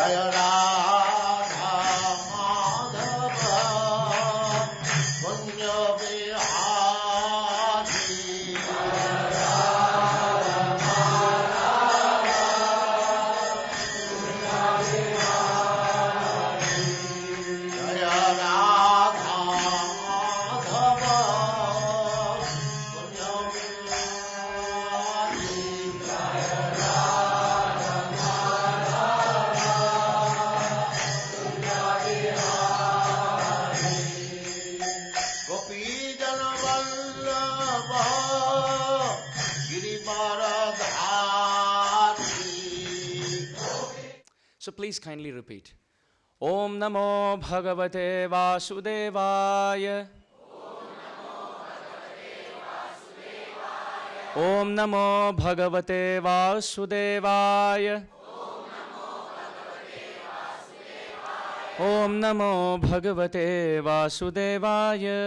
Jaya Ram. Please kindly repeat. Om Namo Bhagavate Vasudevaya. Om Namo Bhagavate Vasudevaya. Om Namo Bhagavate Vasudevaya.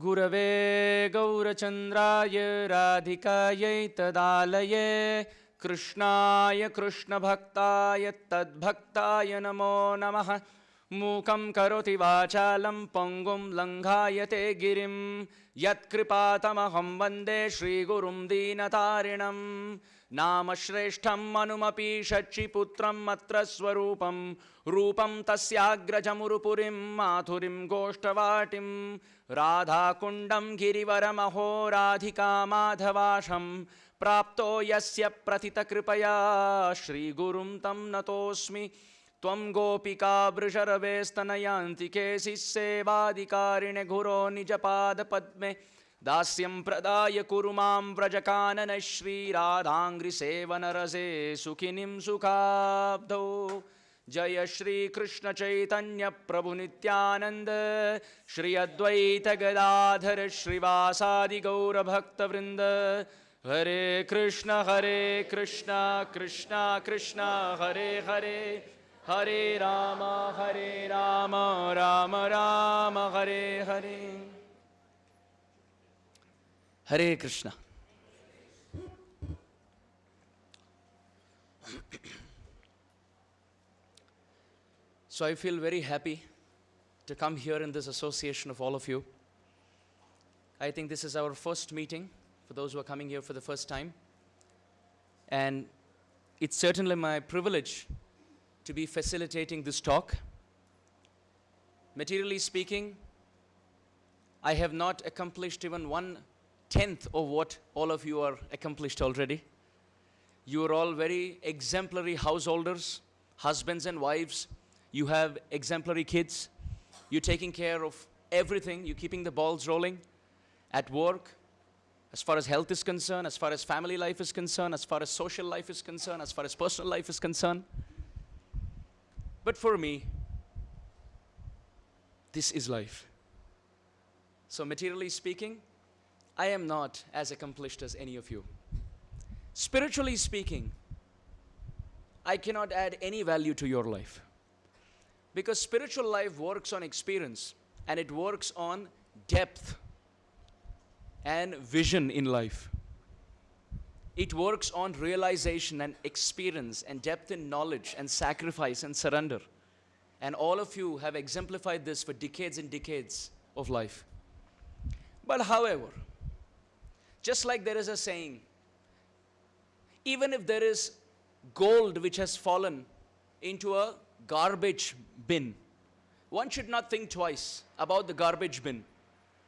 गुरवे गौरचन्द्राय राधिकायै तदालये कृष्णाय कृष्णभक्ताय तद्भक्ताय नमो नमः। मूकं करोति वाचालं पङ्गुं लङ्घायते गिरिं। यत्कृपातमहं वन्दे श्रीगुरुं दीनतारिणं नाम श्रेष्ठम् अनुमपि षट्शिपुत्रम् अत्र स्वरूपं रूपं तस्याग्रजमुरुपुरीं माथुरीं गोष्ठवाटिं राधाकुण्डं गिरिवरमहो राधिका माधवाशं प्राप्तो यस्य प्रथितकृपया श्रीगुरुं तं नतोऽस्मि। त्वं गोपिका वृषरवेस्तनयान्ति केशिः सेवाधिकारिणे गुरो निजपादपद्मे दास्यं प्रदाय कुरु मां व्रजकानन श्रीराधाङ्घ्रिसेवनरसे सुखिनीं सुखाब्धौ। जय श्रीकृष्ण चैतन्य प्रभु नित्यानन्द श्री अद्वैत गदाधर श्रीवासादि गौरभक्तवृन्द हरे कृष्ण हरे कृष्ण कृष्ण कृष्ण हरे हरे। हरे राम हरे Ram Ram Ram Hare Hare Hare Krishna. so I feel very happy to come here in this association of all of you. I think this is our first meeting for those who are coming here for the first time. And it's certainly my privilege to be facilitating this talk. Materially speaking, I have not accomplished even one tenth of what all of you are accomplished already. You are all very exemplary householders, husbands and wives. You have exemplary kids. You're taking care of everything. You're keeping the balls rolling at work, as far as health is concerned, as far as family life is concerned, as far as social life is concerned, as far as personal life is concerned. But for me, this is life. So, materially speaking, I am not as accomplished as any of you. Spiritually speaking, I cannot add any value to your life. Because spiritual life works on experience and it works on depth and vision in life. It works on realization and experience and depth in knowledge and sacrifice and surrender. And all of you have exemplified this for decades and decades of life. But however, just like there is a saying, even if there is gold which has fallen into a garbage bin, one should not think twice about the garbage bin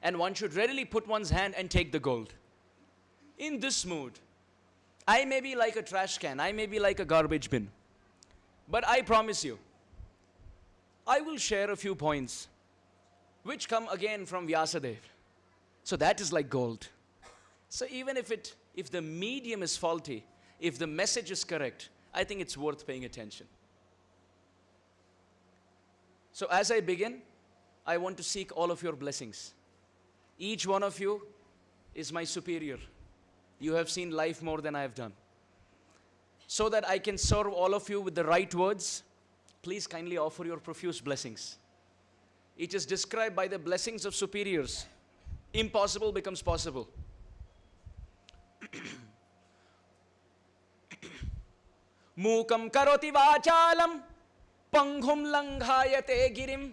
and one should readily put one's hand and take the gold. In this mood, I may be like a trash can, I may be like a garbage bin, but I promise you, I will share a few points which come again from Vyasadev. So that is like gold. So even if it if the medium is faulty, if the message is correct, I think it's worth paying attention. So as I begin, I want to seek all of your blessings. Each one of you is my superior. You have seen life more than I have done. So that I can serve all of you with the right words, please kindly offer your profuse blessings. It is described by the blessings of superiors. Impossible becomes possible. मूकं करोति वाचालं पङ्गुं लङ्घायते गिरिं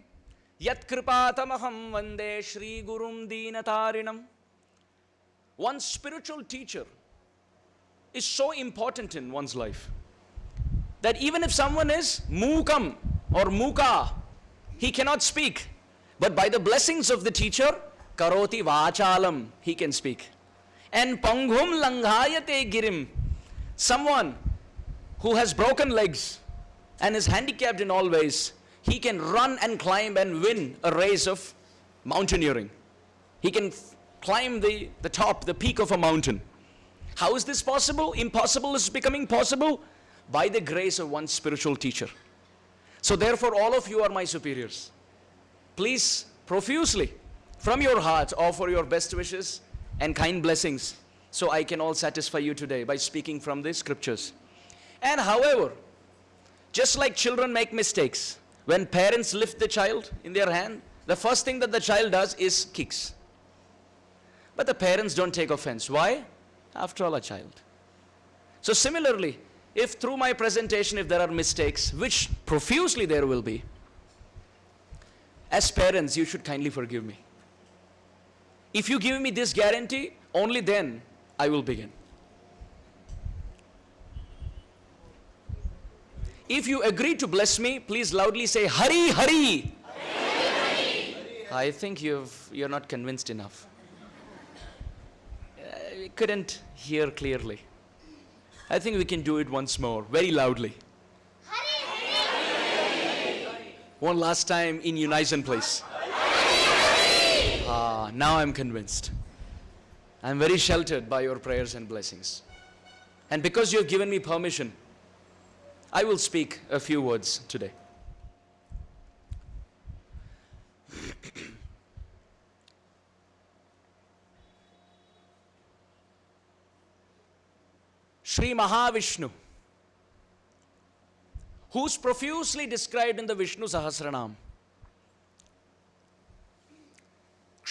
यत्कृपातमहं वन्दे श्रीगुरुं दीनतारिणम् One spiritual teacher is so important in one's life that even if someone is mukam or muka, he cannot speak. But by the blessings of the teacher, karoti vachalam, he can speak. And panghum langhayate girim, someone who has broken legs and is handicapped in all ways, he can run and climb and win a race of mountaineering. He can climb the, the top, the peak of a mountain. How is this possible? Impossible is becoming possible by the grace of one spiritual teacher. So, therefore, all of you are my superiors. Please, profusely, from your heart, offer your best wishes and kind blessings so I can all satisfy you today by speaking from the scriptures. And however, just like children make mistakes, when parents lift the child in their hand, the first thing that the child does is kicks. But the parents don't take offense. Why? After all, a child. So, similarly, if through my presentation, if there are mistakes, which profusely there will be, as parents, you should kindly forgive me. If you give me this guarantee, only then I will begin. If you agree to bless me, please loudly say, Hari, Hari. I think you've, you're not convinced enough. Uh, we couldn't hear clearly. I think we can do it once more, very loudly. One last time in unison, please. Ah, now I'm convinced. I'm very sheltered by your prayers and blessings. And because you have given me permission, I will speak a few words today. Sri Mahavishnu, who's profusely described in the Vishnu Sahasranam.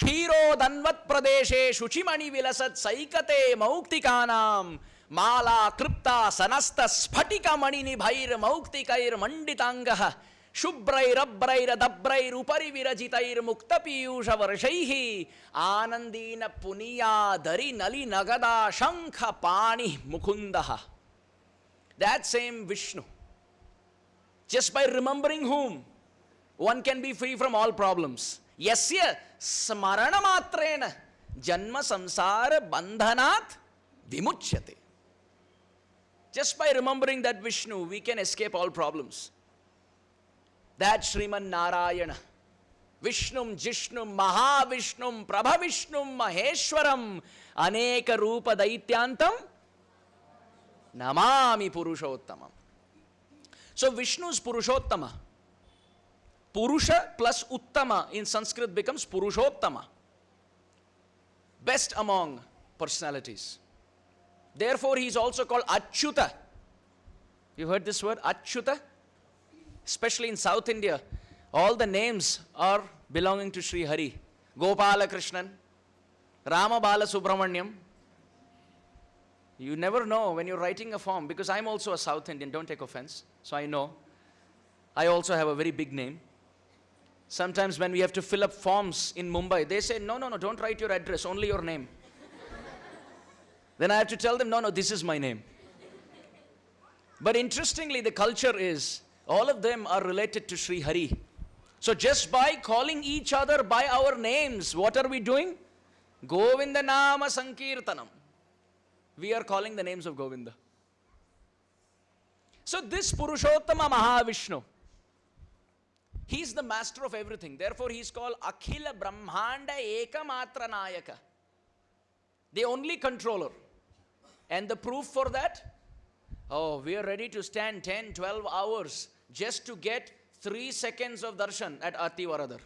क्षीरोदन्वत्प्रदेशे शुचिमणिविलसत् सैकते मौक्तिकानां माला तृप्ता सनस्तस्फटिकमणिनिभैर्मौक्तिकैर्मण्डिताङ्गः स्फटिक मणिनिभैर्मौक्तिकैर्मण्डिताङ्गः विरचितैर्मुक्तपीयूषवर्षैः आनन्दीन पुनीया दरि मुकुन्दः that same Vishnu just by remembering whom one can be free from all problem Yasya smarana matrena janma samsara bandhanat vimuchyate. Just by remembering that Vishnu, we can escape all problems. That Sriman Narayana, Vishnum, Jishnum, Mahavishnum, Prabhavishnum, Maheshwaram, Aneka Rupa Daityantam, Namami Purushottamam. So Vishnu is Purushottama. Purusha plus Uttama in Sanskrit becomes Purushottama. Best among personalities. Therefore, he is also called Achyuta. You heard this word, Achyuta? Especially in South India, all the names are belonging to Sri Hari. Gopala Krishnan, Rama Subramanyam. You never know when you're writing a form, because I'm also a South Indian, don't take offense, so I know. I also have a very big name. Sometimes when we have to fill up forms in Mumbai, they say, no, no, no, don't write your address, only your name. then I have to tell them, no, no, this is my name. But interestingly, the culture is all of them are related to Sri Hari. So just by calling each other by our names, what are we doing? Govinda Nama Sankirtanam. We are calling the names of Govinda. So this Purushottama Mahavishnu, He's the master of everything. Therefore, he's called Akhila Brahmanda Ekamatra Nayaka. The only controller. And the proof for that? Oh, we are ready to stand 10, 12 hours just to get 3 seconds of darshan at Ati Varadar.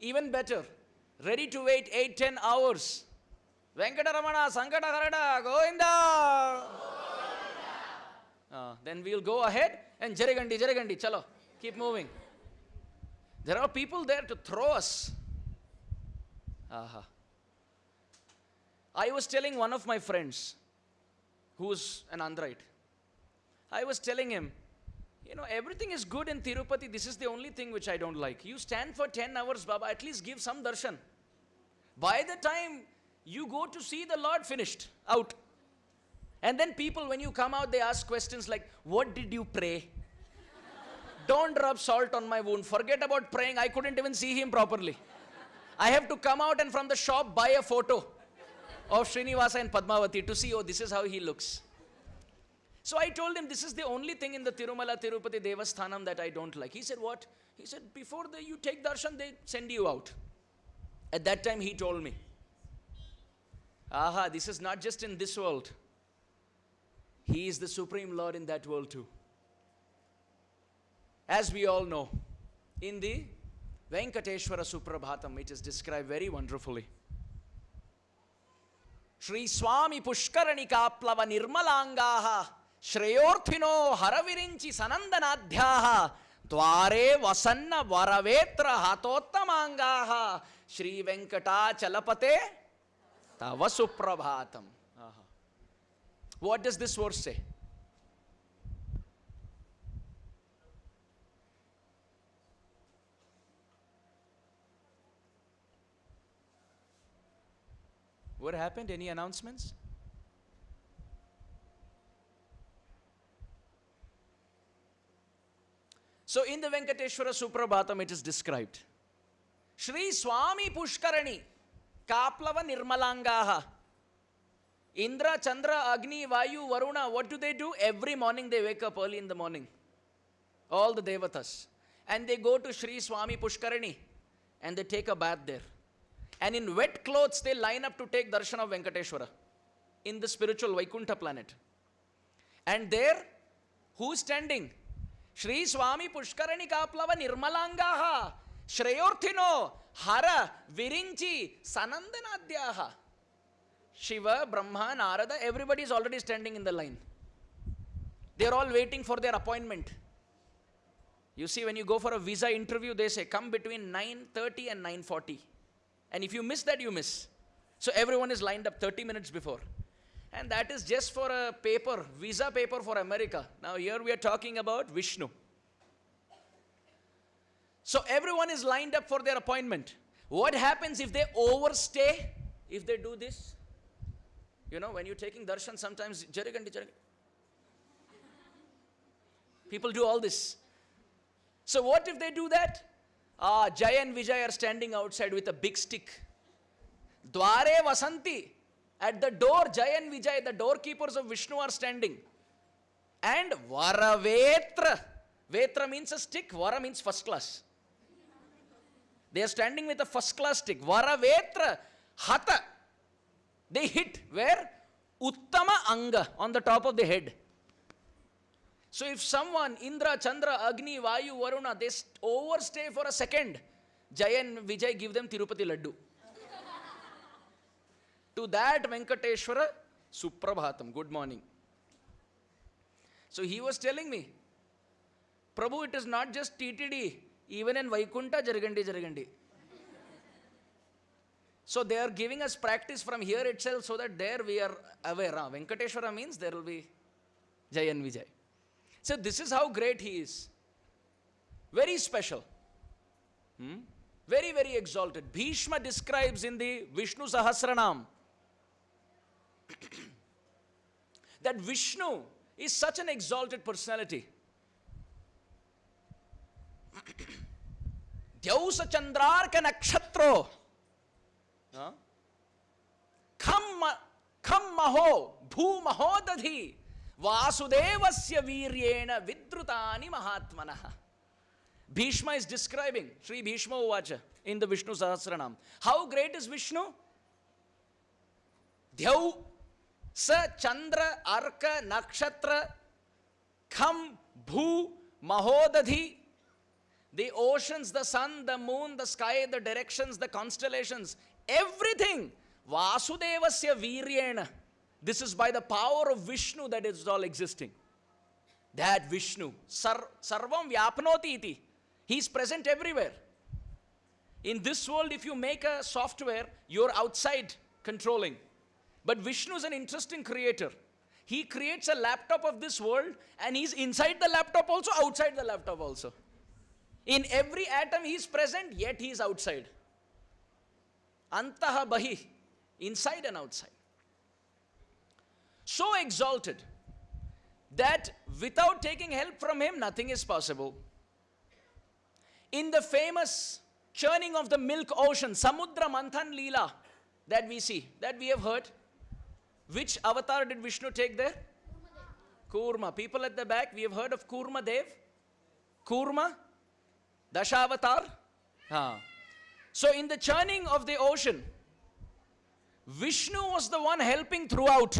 Even better, ready to wait 8, 10 hours. Venkataramana, Sankatarada, Govinda! Uh, then we'll go ahead and Jarigandi, Jarigandi, chalo, keep moving. There are people there to throw us. Aha. I was telling one of my friends who's an Android, I was telling him, you know, everything is good in Tirupati. This is the only thing which I don't like. You stand for 10 hours, Baba, at least give some darshan. By the time you go to see the Lord finished, out. And then people, when you come out, they ask questions like, What did you pray? Don't rub salt on my wound. Forget about praying. I couldn't even see him properly. I have to come out and from the shop buy a photo of Srinivasa and Padmavati to see, oh, this is how he looks. So I told him, this is the only thing in the Tirumala Tirupati Devasthanam that I don't like. He said, what? He said, before the, you take darshan, they send you out. At that time, he told me, aha, this is not just in this world. He is the Supreme Lord in that world too. As we all know, in the Venkateshwara Suprabhatam, it is described very wonderfully. Shri Swami Pushkarani Kaplava Nirmalangaha Shreyorthino Haravirinchi Sanandanadhyaha Dware Vasanti Varavetra Hatottamangaha Shri Venkata Chalapate Tava Suprabhatam. What does this verse say? What happened? Any announcements? So in the Venkateshwara Suprabhatam it is described. Shri Swami Pushkarani Kaplava Nirmalangaha Indra, Chandra, Agni, Vayu, Varuna, what do they do? Every morning they wake up early in the morning. All the devatas. And they go to Shri Swami Pushkarani and they take a bath there. And in wet clothes, they line up to take darshan of Venkateshwara in the spiritual Vaikuntha planet. And there, who's standing? Shri Swami Pushkarani Kaplava Nirmalangaha Shreyorthino Hara Virinchi Sanandanadhyaha Shiva, Brahma, Narada, everybody is already standing in the line. They are all waiting for their appointment. You see, when you go for a visa interview, they say come between 9:30 and 9:40. And if you miss that, you miss. So everyone is lined up 30 minutes before. And that is just for a paper, visa paper for America. Now, here we are talking about Vishnu. So everyone is lined up for their appointment. What happens if they overstay? If they do this? You know, when you're taking darshan, sometimes jarigandi. People do all this. So what if they do that? Ah, Jay and Vijay are standing outside with a big stick. Dware Vasanti. At the door, Jay and Vijay, the doorkeepers of Vishnu are standing. And Varavetra. Vetra means a stick, Vara means first class. They are standing with a first class stick. Varavetra. Hata. They hit where? Uttama Anga on the top of the head. So if someone, Indra, Chandra, Agni, Vayu, Varuna, they st- overstay for a second, Jay and Vijay give them Tirupati Laddu. to that Venkateshwara, Suprabhatam, good morning. So he was telling me, Prabhu, it is not just TTD, even in Vaikunta, Jaragandi, Jaragandi. So they are giving us practice from here itself so that there we are aware. Ah, Venkateshwara means there will be Jay and Vijay. So this is how great he is. Very special. Hmm? Very, very exalted. Bhishma describes in the Vishnu Sahasranam that Vishnu is such an exalted personality. Dyausa Chandrarka Nakshatro. Kham, ma- kham maho bhu vasudevasya viryena vidrutani mahatmanah. Bhishma is describing Sri Bhishma Uvacha in the Vishnu Sahasranam. How great is Vishnu? Dhyau sa chandra arka nakshatra kham bhu mahodadhi the oceans, the sun, the moon, the sky, the directions, the constellations, everything. Vasudevasya viryena. This is by the power of Vishnu that is all existing. That Vishnu. Sar, sarvam vyapnoti iti. He is present everywhere. In this world, if you make a software, you're outside controlling. But Vishnu is an interesting creator. He creates a laptop of this world and he's inside the laptop also, outside the laptop also. In every atom he is present, yet he is outside. Antaha Bahi, inside and outside. So exalted that without taking help from him, nothing is possible. In the famous churning of the milk ocean, Samudra Manthan Leela, that we see, that we have heard, which avatar did Vishnu take there? Kurma. People at the back, we have heard of Kurma Dev. Kurma, Dashavatar. Ah. So, in the churning of the ocean, Vishnu was the one helping throughout.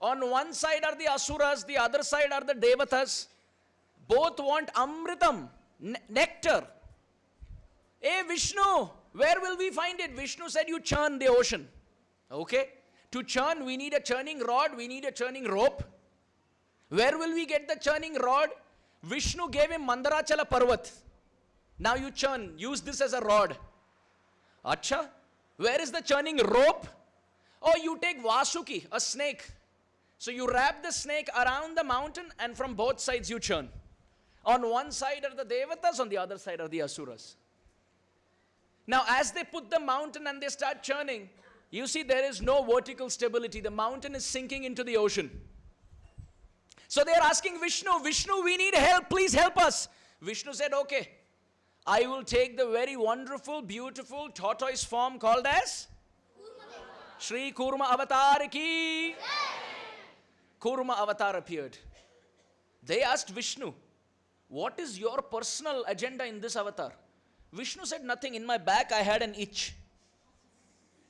On one side are the Asuras, the other side are the Devatas. Both want Amritam, ne- nectar. Hey Vishnu, where will we find it? Vishnu said, You churn the ocean. Okay? To churn, we need a churning rod, we need a churning rope. Where will we get the churning rod? Vishnu gave him Mandarachala Parvat. Now you churn, use this as a rod. Acha, where is the churning rope? Oh, you take Vasuki, a snake. So you wrap the snake around the mountain and from both sides you churn. On one side are the Devatas, on the other side are the Asuras. Now, as they put the mountain and they start churning, you see there is no vertical stability. The mountain is sinking into the ocean. So they are asking Vishnu, Vishnu, we need help. Please help us. Vishnu said, Okay, I will take the very wonderful, beautiful tortoise form called as Sri Kurma Avatar ki. Kurma Avatar appeared. They asked Vishnu, What is your personal agenda in this avatar? Vishnu said, Nothing. In my back, I had an itch.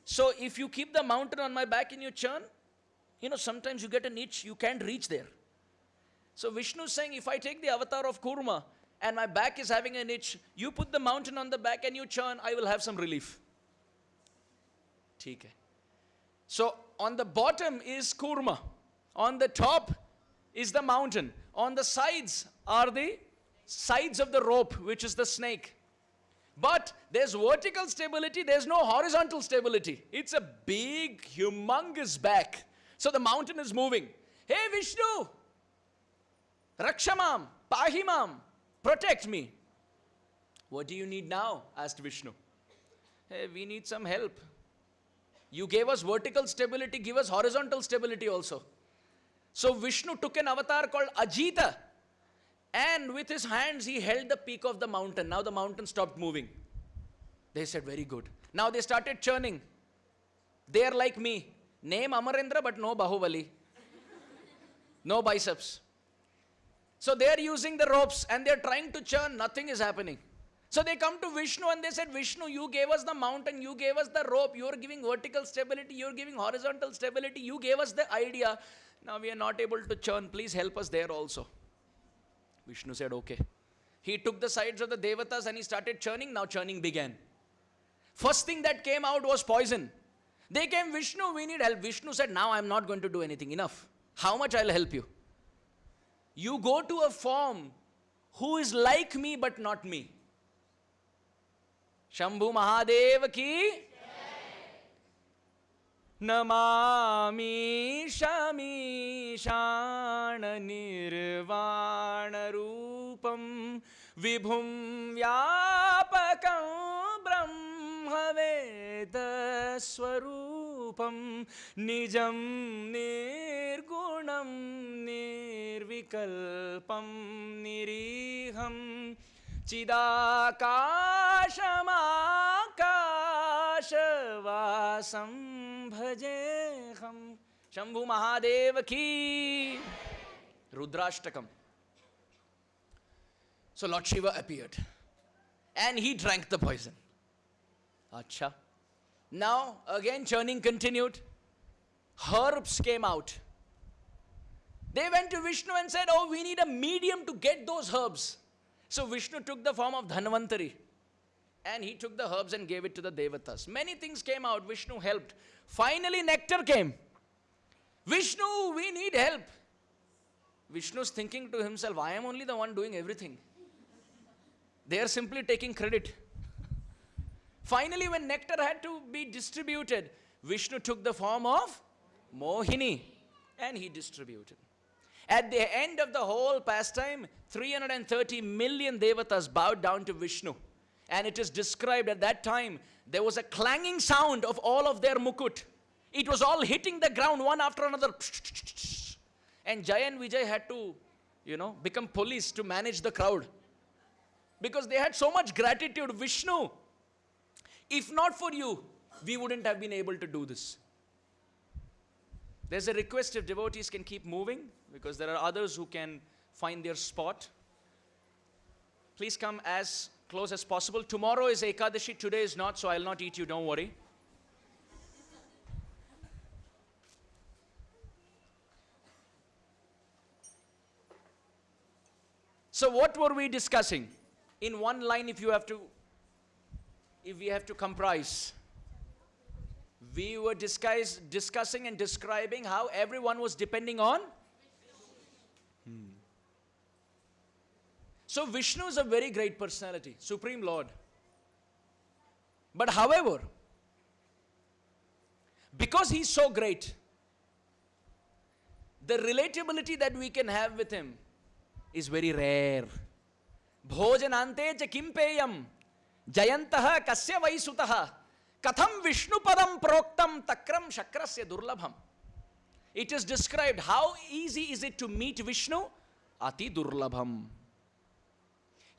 So if you keep the mountain on my back and you churn, you know, sometimes you get an itch, you can't reach there. So Vishnu is saying, if I take the avatar of Kurma and my back is having an itch, you put the mountain on the back and you churn, I will have some relief. ठीक है. So on the bottom is Kurma. on the top is the mountain. On the sides are the sides of the rope, which is the snake. But there's vertical stability, there's no horizontal stability. It's a big, humongous back. So the mountain is moving. Hey Vishnu, Rakshamam, Pahimam, protect me. What do you need now? asked Vishnu. Hey, we need some help. You gave us vertical stability, give us horizontal stability also. So Vishnu took an avatar called Ajita and with his hands he held the peak of the mountain. Now the mountain stopped moving. They said, Very good. Now they started churning. They are like me. Name Amarendra, but no Bahubali. No biceps. So they are using the ropes and they are trying to churn. Nothing is happening. So they come to Vishnu and they said, Vishnu, you gave us the mountain, you gave us the rope, you are giving vertical stability, you are giving horizontal stability, you gave us the idea. Now we are not able to churn. Please help us there also. Vishnu said, Okay. He took the sides of the Devatas and he started churning. Now churning began. First thing that came out was poison. They came, Vishnu, we need help. Vishnu said, Now I'm not going to do anything. Enough. How much I'll help you? You go to a form who is like me but not me. Shambhu Mahadev ki Namami शमीशाननिर्वाणरूपं विभुं व्यापकं ब्रह्मवेदस्वरूपं निजं निर्गुणं निर्विकल्पं निरीहं चिदाकाशमाकाशवासं भजेऽहं शम्भु महादेव की Rudrashtakam. So Lord Shiva appeared and he drank the poison. Acha. Now again churning continued. Herbs came out. They went to Vishnu and said, Oh, we need a medium to get those herbs. So Vishnu took the form of Dhanvantari and he took the herbs and gave it to the Devatas. Many things came out. Vishnu helped. Finally, nectar came. Vishnu, we need help. Vishnu's thinking to himself, I am only the one doing everything. They are simply taking credit. Finally, when nectar had to be distributed, Vishnu took the form of Mohini and he distributed. At the end of the whole pastime, 330 million devatas bowed down to Vishnu. And it is described at that time, there was a clanging sound of all of their mukut. It was all hitting the ground one after another. And Jay and Vijay had to, you know, become police to manage the crowd. Because they had so much gratitude. Vishnu, if not for you, we wouldn't have been able to do this. There's a request if devotees can keep moving because there are others who can find their spot. Please come as close as possible. Tomorrow is Ekadashi, today is not, so I'll not eat you, don't worry. So, what were we discussing? In one line, if you have to, if we have to comprise, we were discuss, discussing and describing how everyone was depending on. So Vishnu is a very great personality, Supreme Lord. But however, because he's so great, the relatability that we can have with him is very rare. Bhojanante cha kimpeyam jayantaha kasya vaisutaha katham vishnupadam proktam takram shakrasya durlabham. It is described how easy is it to meet Vishnu? Ati durlabham.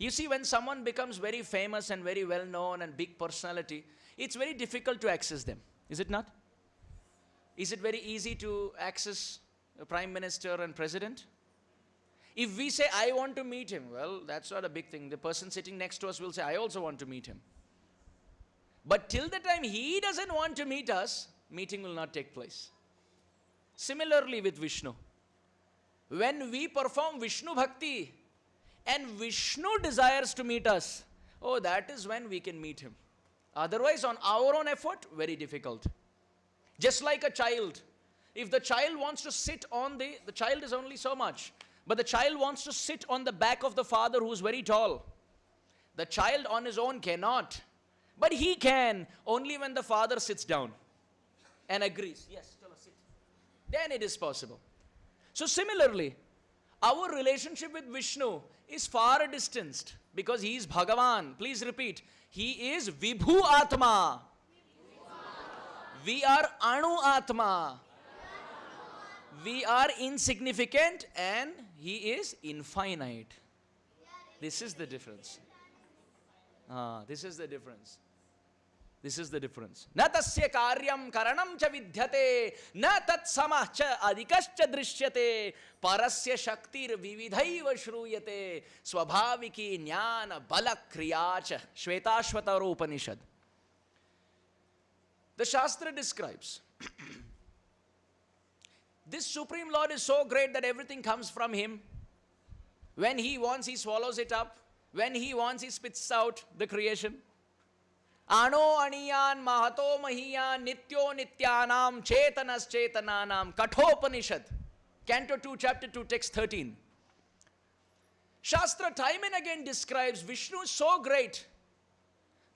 You see, when someone becomes very famous and very well known and big personality, it's very difficult to access them. Is it not? Is it very easy to access a prime minister and president? If we say, I want to meet him, well, that's not a big thing. The person sitting next to us will say, I also want to meet him. But till the time he doesn't want to meet us, meeting will not take place. Similarly with Vishnu. When we perform Vishnu Bhakti and Vishnu desires to meet us, oh, that is when we can meet him. Otherwise, on our own effort, very difficult. Just like a child. If the child wants to sit on the, the child is only so much. But the child wants to sit on the back of the father who's very tall. The child on his own cannot. But he can only when the father sits down and agrees. Yes, chalo, sit. Then it is possible. So, similarly, our relationship with Vishnu is far distanced because he is Bhagavan. Please repeat. He is Vibhu Atma. We are Anu Atma. We are insignificant and he is infinite. This is the difference. Ah, this is the difference. This is the difference. Na tasya karyam karanam cha vidyate, na tat samah cha adikas cha drishyate, parasya shaktir vividhaiva shruyate, swabhaviki jnana bala kriya Upanishad. The Shastra describes, this Supreme Lord is so great that everything comes from Him. When He wants, He swallows it up. When He wants, He spits out the creation. Ano aniyan mahato mahiyan nityo nityanam chetanas chetananam kathopanishad. Canto 2, chapter 2, text 13. Shastra time and again describes Vishnu so great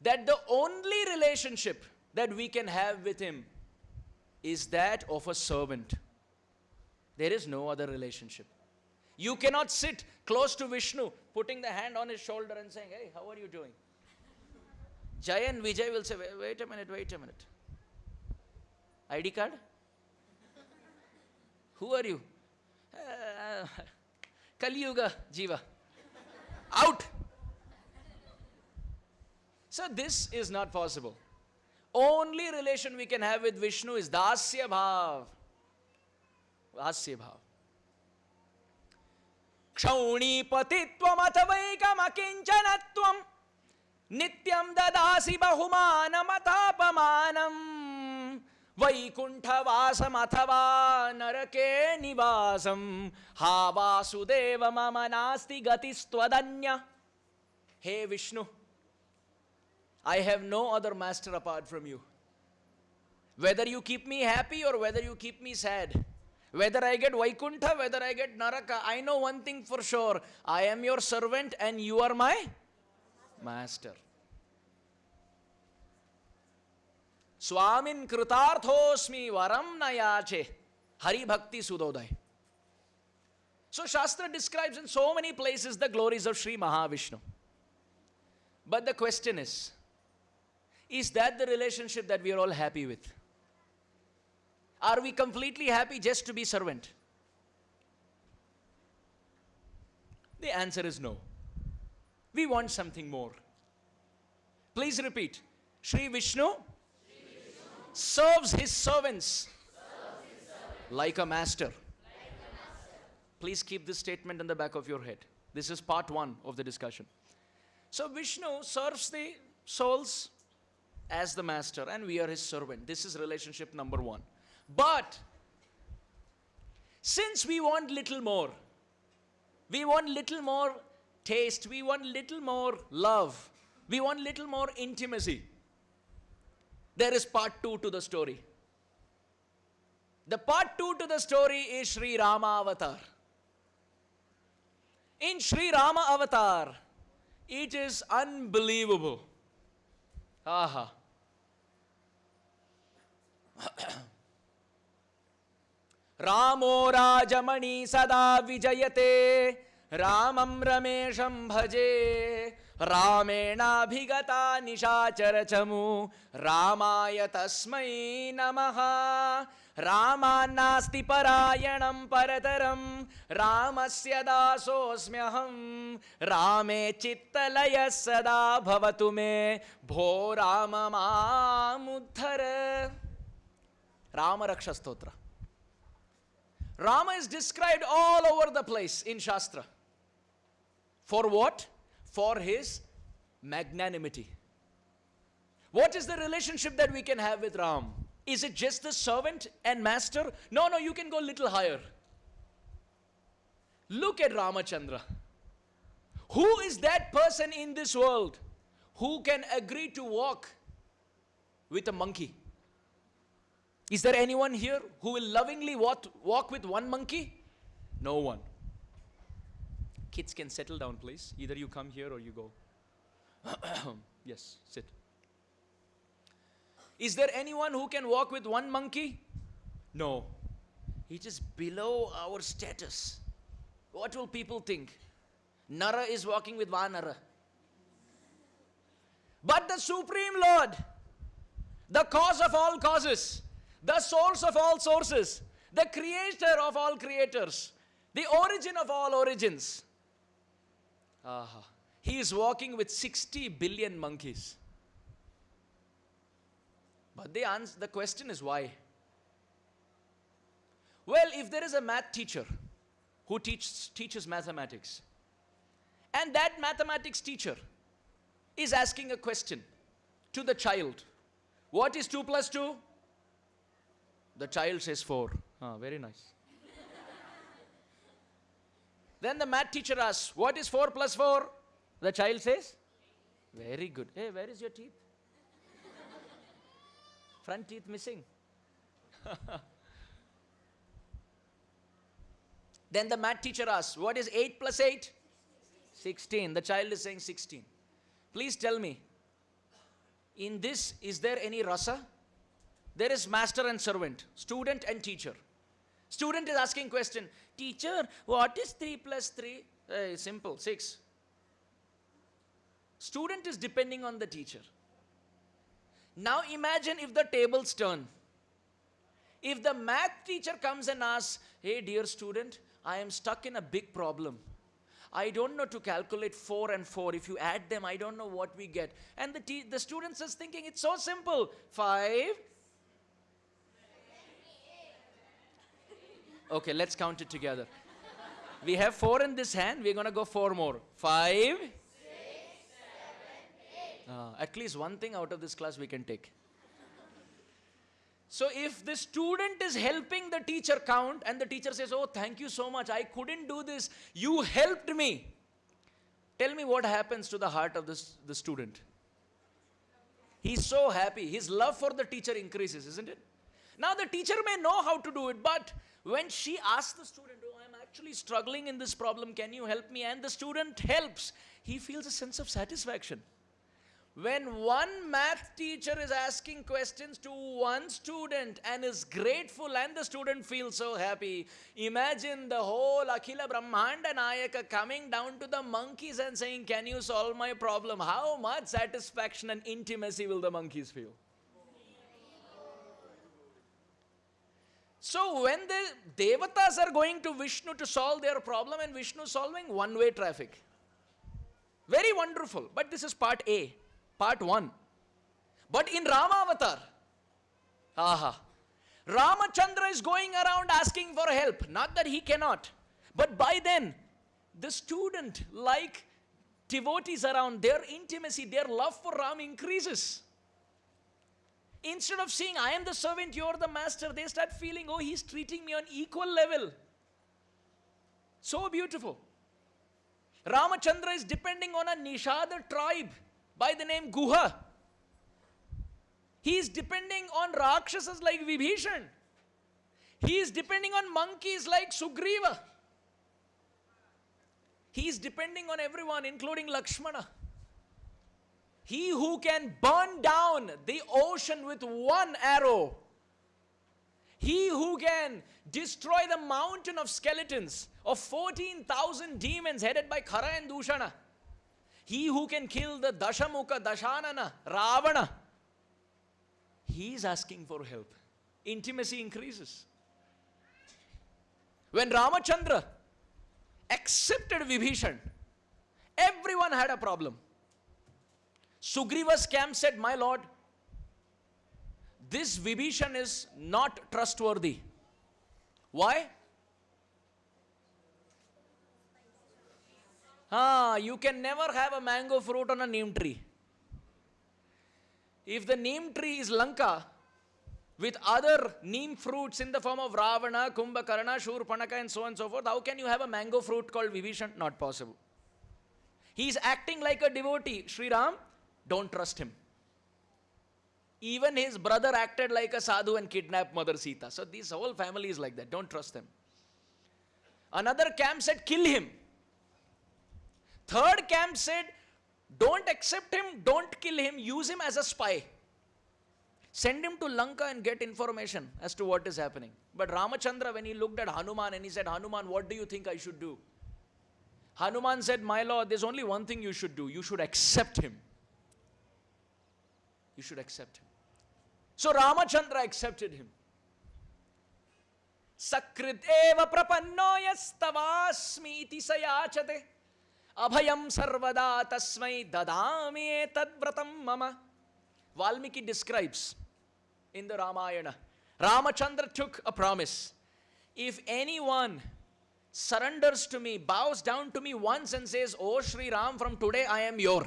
that the only relationship that we can have with him is that of a servant. There is no other relationship. You cannot sit close to Vishnu, putting the hand on his shoulder and saying, Hey, how are you doing? Jay and Vijay will say, wait, wait a minute, wait a minute. ID card? Who are you? Uh, Kali Yuga Jiva. Out! So this is not possible. Only relation we can have with Vishnu is Dasya Bhav. Dasya Bhav. क्षौणीपतित्वमथवैकमकिञ्चनत्वम् नित्यं ददासी वैकुंठवासम अथवा नरके निवासं। हा वासुदेव मम नास्ति गतिस्त्वदन्य। हे Vishnu I have no other master apart from you whether you keep me happy or whether you keep me sad whether I get Vaikuntha whether I get naraka I know one thing for sure I am your servant and you are my master. Swamin Kritarthosmi Varam Nayache Hari Bhakti Sudoday. So Shastra describes in so many places the glories of Sri Mahavishnu. But the question is, is that the relationship that we are all happy with? Are we completely happy just to be servant? The answer is no. We want something more. Please repeat. Sri Vishnu, serves his servants, like, a master. Please keep this statement in the back of your head. This is part one of the discussion. So Vishnu serves the souls as the master, and we are his servant. This is relationship number one. But since we want little more, we want little more taste, we want little more love, we want little more intimacy. There is part two to the story. The part two to the story is Sri Rama Avatar. In Sri Rama Avatar, it is unbelievable. Aha. रामो राजमणि सदा विजयते रामं रमेशं भजे। रामेणाभिगता निशाचरचमु। रामाय तस्मै नमः। रामान्नास्ति परायणं परतरं। रामस्य दासोऽस्म्यहं। रामे चित्तलयः सदा भवतु मे। भो राम मामुद्धर रामरक्षस्तोत्र। Rama is described all over the place in Shastra. For what? For his magnanimity. What is the relationship that we can have with Ram? Is it just the servant and master? No, no, you can go a little higher. Look at Ramachandra. Who is that person in this world who can agree to walk with a monkey? Is there anyone here who will lovingly walk, walk with one monkey? No one. Kids can settle down, please. Either you come here or you go. yes, sit. Is there anyone who can walk with one monkey? No. It is below our status. What will people think? Nara is walking with Vanara. But the Supreme Lord, the cause of all causes, the source of all sources, the creator of all creators, the origin of all origins. Aha. He is walking with 60 billion monkeys. But the, answer, the question is why? Well, if there is a math teacher who teach, teaches mathematics, and that mathematics teacher is asking a question to the child, what is 2 plus 2? The child says 4. Ah, very nice. Then the math teacher asks, What is 4 plus 4? The child says, Very good. Hey, where is your teeth? Front teeth missing. then the math teacher asks, What is 8 plus 8? 16. The child is saying 16. Please tell me, in this, is there any rasa? There is master and servant, student and teacher. Student is asking question, teacher, what is 3 plus 3? Hey, eh, simple, 6. Student is depending on the teacher. Now imagine if the tables turn. If the math teacher comes and asks, hey dear student, I am stuck in a big problem. I don't know to calculate 4 and 4. If you add them, I don't know what we get. And the, the student is thinking, it's so simple. 5, Okay, let's count it together. We have four in this hand. We're going to go four more. Five. Uh, at least one thing out of this class we can take. So if the student is helping the teacher count and the teacher says, Oh, thank you so much, I couldn't do this, you helped me. Tell me what happens to the heart of this, the student. He's so happy. His love for the teacher increases, isn't it? Now the teacher may know how to do it, but when she asks the student, Oh, I'm actually struggling in this problem, can you help me? And the student helps, he feels a sense of satisfaction. When one math teacher is asking questions to one student and is grateful, and the student feels so happy, imagine the whole Akhila Brahmanda Nayaka coming down to the monkeys and saying, Can you solve my problem? How much satisfaction and intimacy will the monkeys feel? So, when the Devatas are going to Vishnu to solve their problem, and Vishnu solving one way traffic. Very wonderful. But this is part A part 1. But in Rama avatar, aha, Ramachandra is going around asking for help. Not that he cannot, but by then, the student, like devotees around, their intimacy, their love for Ram increases. Instead of saying, I am the servant, you are the master, they start feeling, oh, he's treating me on equal level. So beautiful. Ramachandra is depending on a Nishada tribe by the name Guha. He is depending on Rakshasas like Vibhishan. He is depending on monkeys like Sugriva. He is depending on everyone, including Lakshmana. He who can burn down the ocean with one arrow. He who can destroy the mountain of skeletons of 14,000 demons headed by Khara and Dushana. He who can kill the Dashamukha, Dashanana, Ravana, he is asking for help. Intimacy increases. When Ramachandra accepted Vibhishan, everyone had a problem. Sugriva's camp said, My lord, this Vibhishan is not trustworthy. Why? Ah, you can never have a mango fruit on a neem tree. If the neem tree is Lanka, with other neem fruits in the form of Ravana, Kumbhakarna, Shurpanaka, and so on and so forth, how can you have a mango fruit called Vibhishan? Not possible. He is acting like a devotee. Sri Ram, don't trust him. Even his brother acted like a sadhu and kidnapped Mother Sita. So this whole family is like that. Don't trust them. Another camp said, kill him. Third camp said, don't accept him, don't kill him, use him as a spy. Send him to Lanka and get information as to what is happening. But Ramachandra, when he looked at Hanuman and he said, Hanuman, what do you think I should do? Hanuman said, My lord, there's only one thing you should do. You should accept him. You should accept him. So Ramachandra accepted him. Sakrit eva prapanno yastavasmi iti sayachate. Abhayam sarvada tasmai dadami tadvratam mama. Valmiki describes in the Ramayana. Ramachandra took a promise. If anyone surrenders to me, bows down to me once and says, Oh Sri Ram, from today I am your.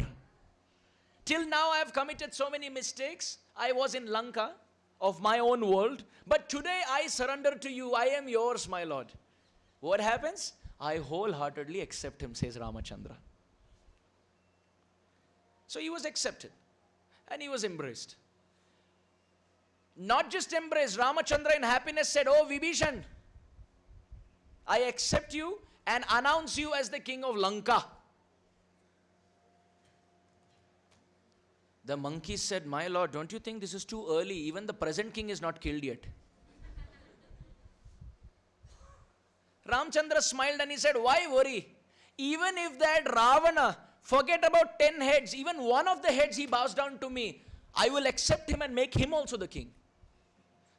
Till now I have committed so many mistakes. I was in Lanka of my own world, but today I surrender to you. I am yours, my Lord. What happens? I wholeheartedly accept him, says Ramachandra. So he was accepted and he was embraced. Not just embraced, Ramachandra in happiness said, Oh Vibhishan, I accept you and announce you as the king of Lanka. The monkey said, My lord, don't you think this is too early? Even the present king is not killed yet. Ramchandra smiled and he said, Why worry? Even if that Ravana forget about 10 heads, even one of the heads he bows down to me, I will accept him and make him also the king.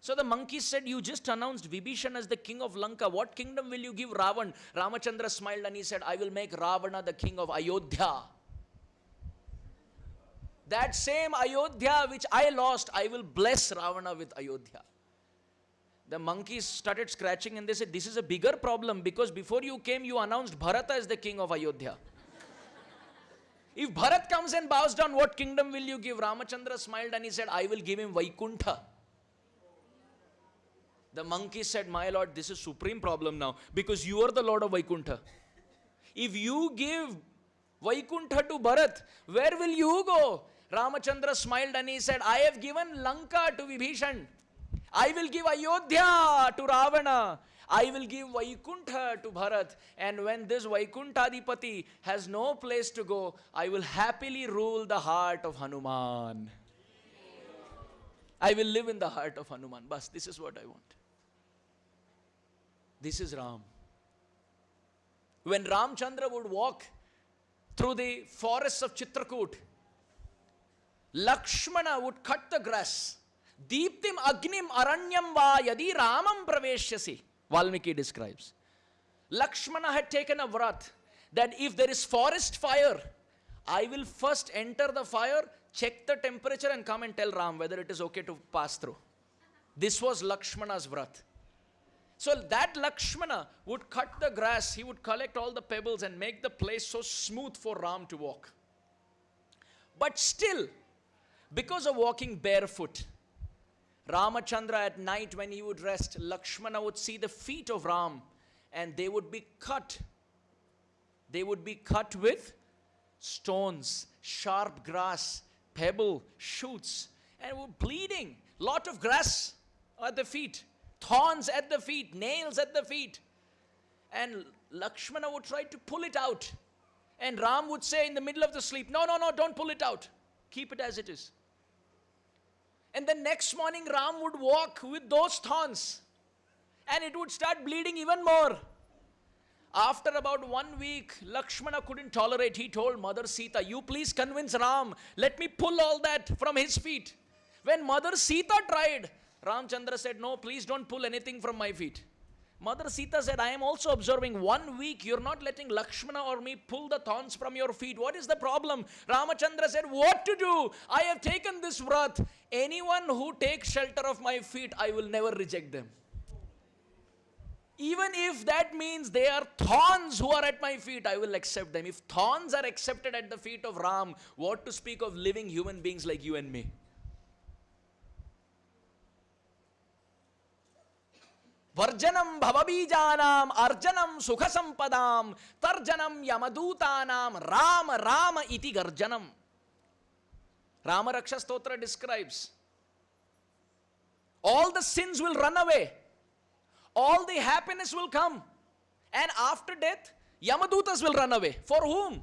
So the monkey said, You just announced Vibhishan as the king of Lanka. What kingdom will you give Ravan? Ramachandra smiled and he said, I will make Ravana the king of Ayodhya. That same Ayodhya which I lost, I will bless Ravana with Ayodhya. The monkeys started scratching and they said, This is a bigger problem because before you came, you announced Bharata as the king of Ayodhya. if Bharat comes and bows down, what kingdom will you give? Ramachandra smiled and he said, I will give him Vaikuntha. The monkey said, My lord, this is supreme problem now because you are the lord of Vaikuntha. If you give Vaikuntha to Bharat, where will you go? Ramachandra smiled and he said, I have given Lanka to Vibhishan. I will give Ayodhya to Ravana. I will give Vaikuntha to Bharat. And when this Vaikuntha Vaikuntadipati has no place to go, I will happily rule the heart of Hanuman. I will live in the heart of Hanuman. Bas, this is what I want. This is Ram. When Ramchandra would walk through the forests of Chitrakoot, Lakshmana would cut the grass. Deeptim agnim aranyam va yadi ramam praveshyasi. Valmiki describes. Lakshmana had taken a vrat that if there is forest fire, I will first enter the fire, check the temperature, and come and tell Ram whether it is okay to pass through. This was Lakshmana's vrat. So that Lakshmana would cut the grass, he would collect all the pebbles and make the place so smooth for Ram to walk. But still, because of walking barefoot, Ramachandra at night when he would rest, Lakshmana would see the feet of Ram and they would be cut. They would be cut with stones, sharp grass, pebble, shoots, and were bleeding. Lot of grass at the feet, thorns at the feet, nails at the feet. And Lakshmana would try to pull it out. And Ram would say in the middle of the sleep, No, no, no, don't pull it out. Keep it as it is. And the next morning, Ram would walk with those thorns. And it would start bleeding even more. After about one week, Lakshmana couldn't tolerate. He told Mother Sita, You please convince Ram, let me pull all that from his feet. When Mother Sita tried, Ramchandra said, No, please don't pull anything from my feet. Mother Sita said, I am also observing one week you're not letting Lakshmana or me pull the thorns from your feet. What is the problem? Ramachandra said, What to do? I have taken this vrat anyone who takes shelter of my feet, I will never reject them. Even if that means they are thorns who are at my feet, I will accept them. If thorns are accepted at the feet of Ram, what to speak of living human beings like you and me? Varjanam bhavabijanam arjanam sukhasampadam tarjanam yamadutanam यमदूतानाम राम राम इति Ramaraksha Stotra describes all the sins will run away, all the happiness will come, and after death, Yamadutas will run away. For whom?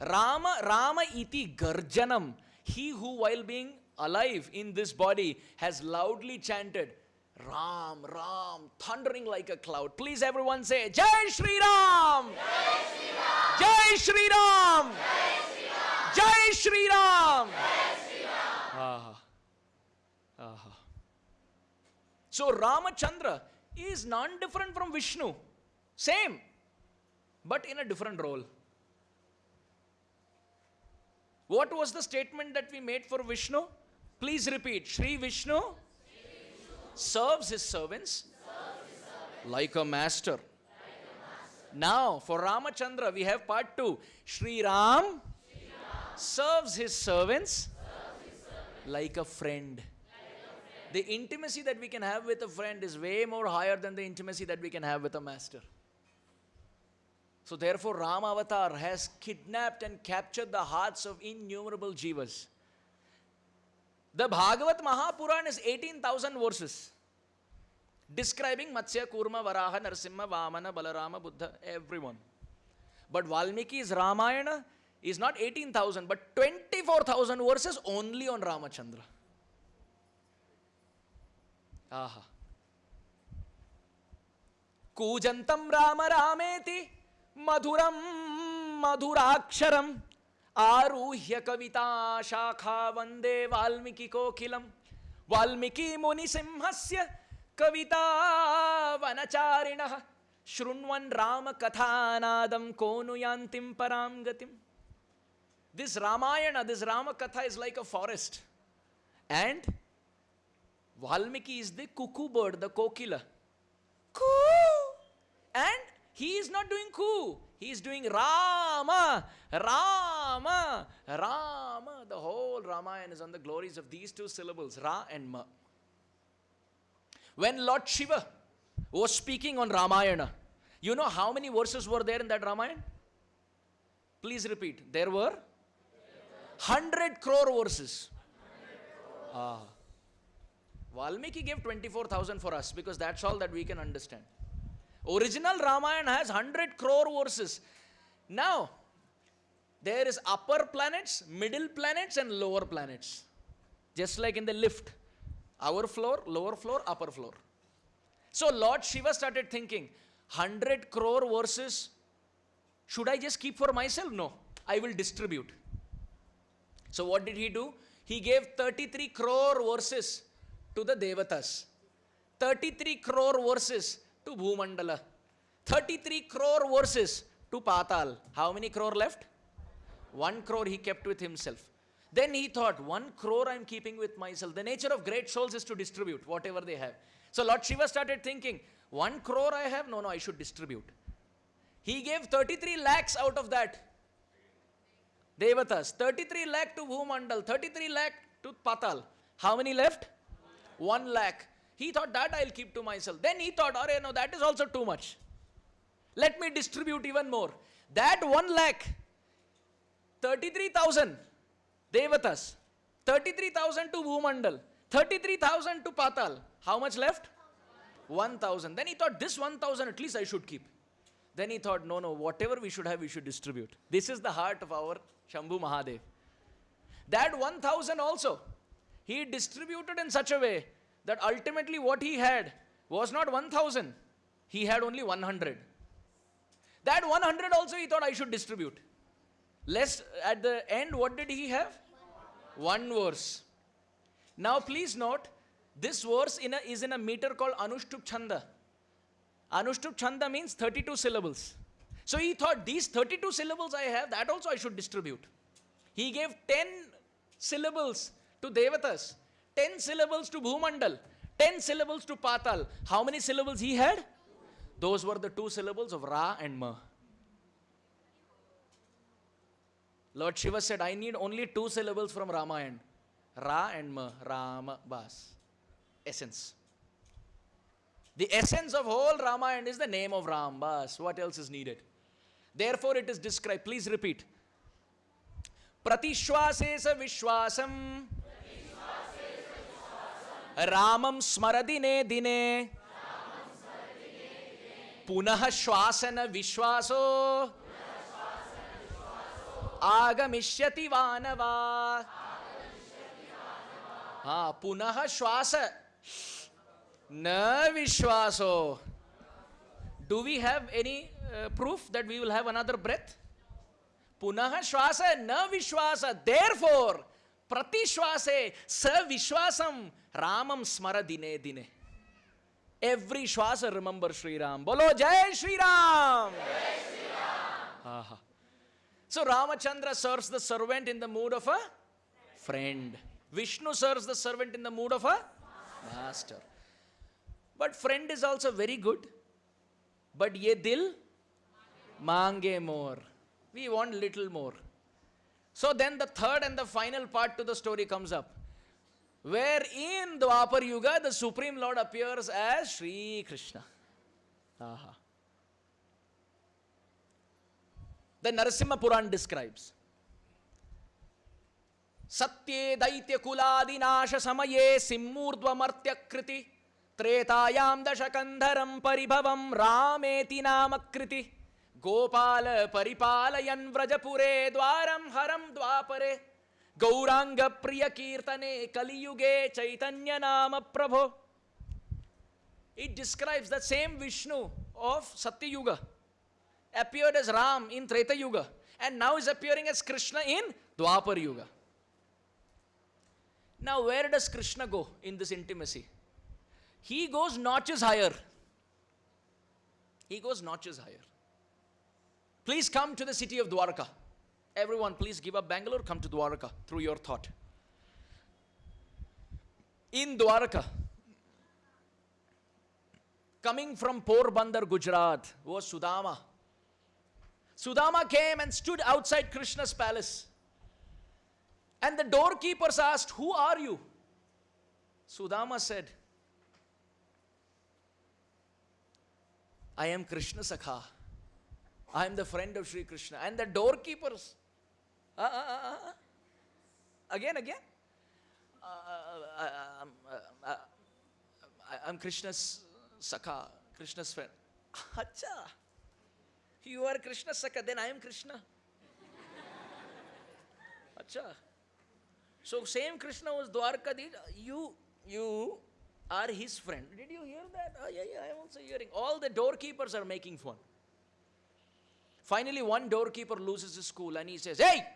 Rama, Rama iti garjanam. He who, while being alive in this body, has loudly chanted, Ram, Ram, thundering like a cloud. Please, everyone say, Jai Shri Ram! Jai Shri Ram! Jai Shri Ram! Jai Shri Ram! Aha aha so Ramachandra is non different from Vishnu. Same, but in a different role. What was the statement that we made for Vishnu? Please repeat. Sri Vishnu, serves his servants, like, a master. Now, for Ramachandra, we have part two. Sri Ram, serves his servants like a friend. The intimacy that we can have with a friend is way more higher than the intimacy that we can have with a master. So, therefore, Rama Avatar has kidnapped and captured the hearts of innumerable jivas. The Bhagavat Mahapuran is 18,000 verses describing Matsya, Kurma, Varaha, Narsimha, Vamana, Balarama, Buddha, everyone. But Valmiki's Ramayana is not 18,000 but 24,000 verses only on Ramachandra. Aha. Kujantam Rama Rameti Madhuram Madhuraksharam Aruhya Kavita Shakha Vande Valmiki Kokilam Valmiki मुनि सिंहस्य कविता वनचारिण शुण्वन Ram कथानादम कोनुयांतिम पराम गतिम This Ramayana, this Ramakatha is like a forest. And Valmiki is the cuckoo bird, the kokila. Coo! And he is not doing coo. He is doing Rama, Rama, Rama. The whole Ramayana is on the glories of these two syllables, Ra and Ma. When Lord Shiva was speaking on Ramayana, you know how many verses were there in that Ramayana? Please repeat. There were 100 crore verses. Ah. Valmiki gave 24,000 for us because that's all that we can understand. Original Ramayana has 100 crore verses. Now, there is upper planets, middle planets, and lower planets. Just like in the lift. Our floor, lower floor, upper floor. So Lord Shiva started thinking, 100 crore verses, should I just keep for myself? No, I will distribute. So what did he do? He gave 33 crore verses to the Devatas, 33 crore verses to Bhumandala, 33 crore verses to Patal. How many crore left? One crore he kept with himself. Then he thought, one crore I'm keeping with myself. The nature of great souls is to distribute whatever they have. So Lord Shiva started thinking, one crore I have? No, no, I should distribute. He gave 33 lakhs out of that. Devatas, 33 lakh to Bhumandal, 33 lakh to Patal. How many left? 1 lakh. He thought that I'll keep to myself. Then he thought, oh no, that is also too much. Let me distribute even more. That 1 lakh, 33,000 Devatas, 33,000 to Bhumandal, 33,000 to Patal. How much left? 1,000. Then he thought, this 1,000 at least I should keep. Then he thought, no, no, whatever we should have, we should distribute. This is the heart of our Shambhu Mahadev. That 1000 also, he distributed in such a way that ultimately what he had was not 1000, he had only 100. That 100 also he thought I should distribute. Less at the end, what did he have? One verse. Now please note, this verse in a, is in a meter called Anushtup Chanda. Anushtup Chanda means 32 syllables. So he thought these 32 syllables I have, that also I should distribute. He gave 10 syllables to Devatas, 10 syllables to Bhumandal, 10 syllables to Patal. How many syllables he had? Those were the two syllables of Ra and Ma. Lord Shiva said, I need only two syllables from Ramayana. Ra and Ma, Rama, Bas. Essence. The essence of whole Ramayana is the name of Ram, Bas. What else is needed? Therefore, it is described. Please repeat. Pratishwase sa vishwasam. Ramam smaradine dine. पुनः श्वासन विश्वासो आगमिष्यति वानवा हाँ पुनः श्वास न विश्वासो do we have any uh, proof that we will have another breath? Punaha shwasa na vishwasa. Therefore, pratishwase sa vishwasam ramam smara dine dine. Every shwasa remember Sri Ram. Bolo Jai Sri Ram! Jai Sri Ram! Aha. So Ramachandra serves the servant in the mood of a friend. Vishnu serves the servant in the mood of a master. But friend is also very good. But ye dil mange more. We want little more. So then the third and the final part to the story comes up. Where in Dwapar Yuga the Supreme Lord appears as Sri Krishna. Aha. The Narasimha Puran describes. सत्ये दैत्यकुलादिनाश समये सिम्मूर्ध्वमर्त्यकृति त्रेतायां दशकन्धरं परिभवं रामेति नामकृति गोपाल परिपालयन् व्रजपुरे द्वारं हरं द्वापरे गौरांग प्रिय कीर्तने कलियुगे चैतन्य नाम प्रभो describes the same vishnu of satya yuga appeared as ram in treta yuga and now is appearing as krishna in dwapar yuga now where does krishna go in this intimacy he goes notches higher he goes notches higher please come to the city of dwarka Everyone, please give up Bangalore, come to Dwarka through your thought. In Dwarka, coming from Porbandar, Gujarat, was Sudama. Sudama came and stood outside Krishna's palace. And the doorkeepers asked, Who are you? Sudama said, I am Krishna Sakha. I am the friend of Sri Krishna. And the doorkeepers, uh, uh, uh, uh, again, again. Uh, uh, uh, um, uh, uh, I'm Krishna's Sakha, Krishna's friend. Acha. You are Krishna's Sakha, then I am Krishna. Acha. So same Krishna was Dwarkadish. You, you are his friend. Did you hear that? Oh, yeah, yeah, I am also hearing. All the doorkeepers are making fun. Finally, one doorkeeper loses his cool and he says, Hey!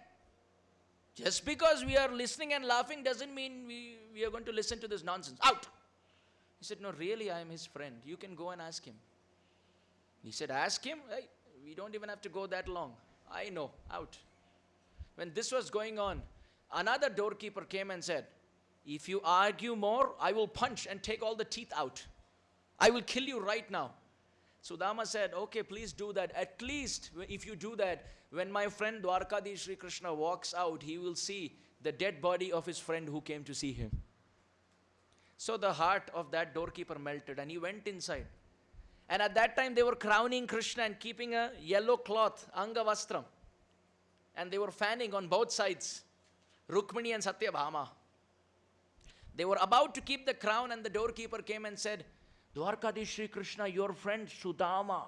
Just because we are listening and laughing doesn't mean we, we are going to listen to this nonsense. Out! He said, No, really, I am his friend. You can go and ask him. He said, Ask him? Hey, we don't even have to go that long. I know. Out. When this was going on, another doorkeeper came and said, If you argue more, I will punch and take all the teeth out. I will kill you right now. Sudama said, Okay, please do that. At least if you do that, when my friend Dwarkadish Sri Krishna walks out, he will see the dead body of his friend who came to see him. So the heart of that doorkeeper melted and he went inside. And at that time, they were crowning Krishna and keeping a yellow cloth, Angavastram. And they were fanning on both sides, Rukmini and Satyabhama. They were about to keep the crown, and the doorkeeper came and said, Dwarkadish Sri Krishna, your friend Sudama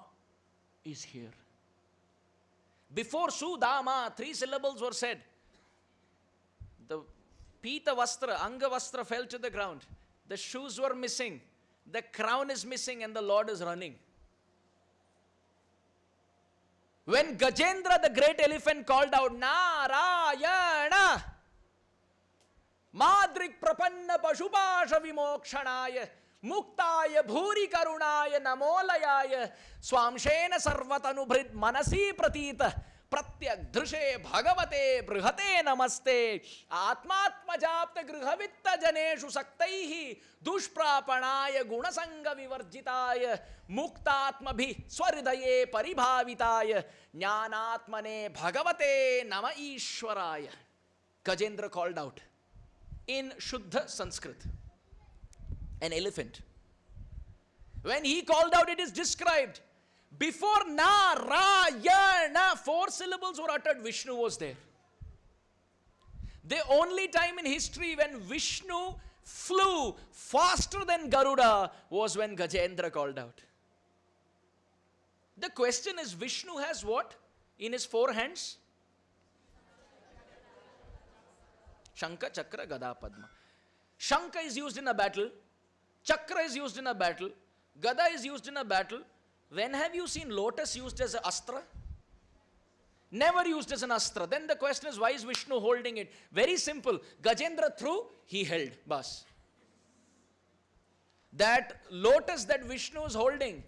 is here. Before Sudama, three syllables were said. The Pita Vastra, Anga Vastra fell to the ground. The shoes were missing. The crown is missing, and the Lord is running. When Gajendra, the great elephant, called out, Narayana, Madrik Prapanna Pashupasha Vimokshanaya, मुक्ताय भूरि करुणाय नमोलयाय। स्वांशेन सर्वतनुभृत मनसी प्रतीत। प्रत्यग्धृषे भगवते बृहते नमस्ते। आत्मात्मजाप्त गृहवित्त जनेषु सक्तैः दुष्प्रापणाय गुणसंग विवर्जिताय। मुक्तात्मभि स्वहृदये परिभाविताय। ज्ञानात्मने भगवते नम ईश्वराय। Gajendra called out in shuddh Sanskrit an elephant. When he called out, it is described. Before Narayana, four syllables were uttered, Vishnu was there. The only time in history when Vishnu flew faster than Garuda was when Gajendra called out. The question is Vishnu has what in his four hands? Shanka, Chakra, Gada, Padma. Shanka is used in a battle. Chakra is used in a battle. Gada is used in a battle. When have you seen lotus used as an astra? Never used as an astra. Then the question is, why is Vishnu holding it? Very simple. Gajendra threw, he held. Bas. That lotus that Vishnu is holding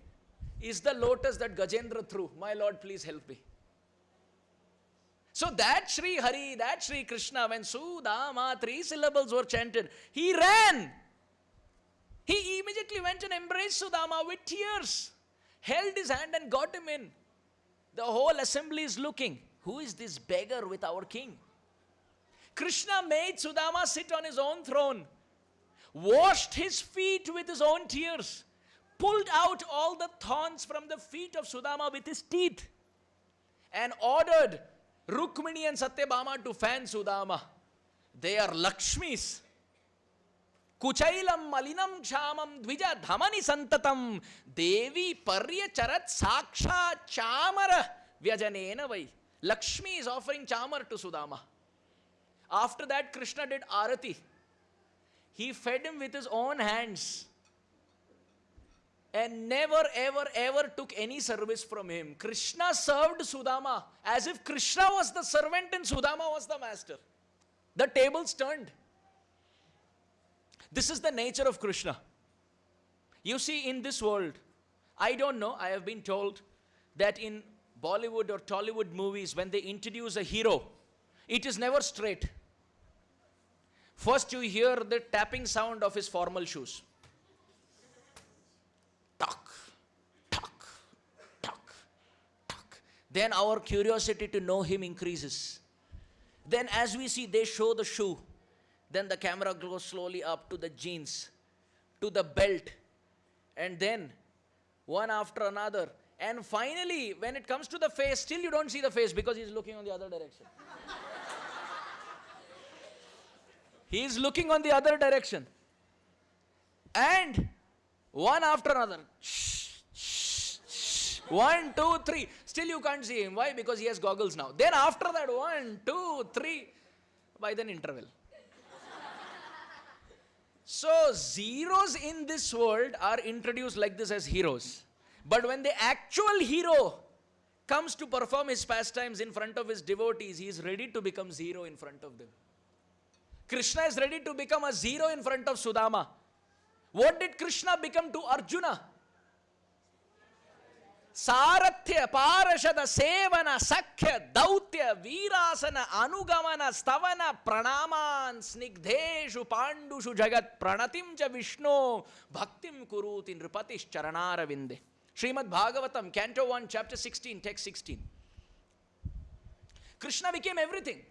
is the lotus that Gajendra threw. My Lord, please help me. So that Sri Hari, that Sri Krishna, when Sudama, three syllables were chanted, he ran. He immediately went and embraced Sudama with tears, held his hand and got him in. The whole assembly is looking. Who is this beggar with our king? Krishna made Sudama sit on his own throne, washed his feet with his own tears, pulled out all the thorns from the feet of Sudama with his teeth, and ordered Rukmini and Satyabhama to fan Sudama. They are Lakshmis. कुचैलम मलिनम क्षामम द्विज धमनि संततम देवी पर्य चरत साक्षा चामर व्यजनेन वै। Lakshmi is offering chamara to Sudama. After that Krishna did aarti. He fed him with his own hands and never ever ever took any service from him Krishna served Sudama as if Krishna was the servant in Sudama was the master the tables turned This is the nature of Krishna. You see, in this world, I don't know, I have been told that in Bollywood or Tollywood movies, when they introduce a hero, it is never straight. First, you hear the tapping sound of his formal shoes. Tuck, tuck, tuck, tuck. Then our curiosity to know him increases. Then, as we see, they show the shoe. Then the camera goes slowly up to the jeans, to the belt, and then one after another. And finally, when it comes to the face, still you don't see the face because he's looking on the other direction. he is looking on the other direction. And One after another. One, two, three. Still you can't see him. Why? Because he has goggles now. Then after that, one, two, three. By then interval. So zeros in this world are introduced like this as heroes. But when the actual hero comes to perform his pastimes in front of his devotees, he is ready to become zero in front of them. Krishna is ready to become a zero in front of Sudama. What did Krishna become to Arjuna? ಸಾರಥ್ಯ ಪಾರಶದ ಸೇವನ ಸಖ್ಯ ದೌತ್ಯ प्रहृत्य वीरासन, अनुगमन, स्तवन, प्रणामान स्निग्धेशु पांडुषु जगत् प्रणतिम च विष्णु, भक्तिं कुरूति, नृपतिश्चरणारविन्दे। Shrimad Bhagavatam canto one chapter sixteen text sixteen Krishna became everything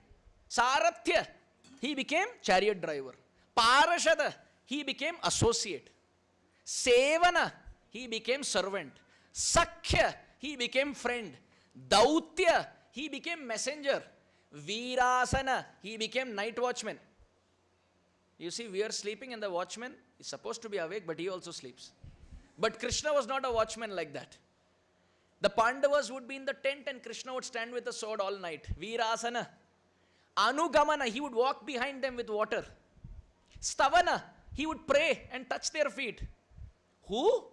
sarathya he became chariot driver parshad he became associate sevan he became servant sakhya he became friend dautya he became messenger. Virasana, he became night watchman. You see, we are sleeping and the watchman is supposed to be awake, but he also sleeps. But Krishna was not a watchman like that. The Pandavas would be in the tent and Krishna would stand with a sword all night. Virasana. Anugamana, he would walk behind them with water. Stavana, he would pray and touch their feet. Who?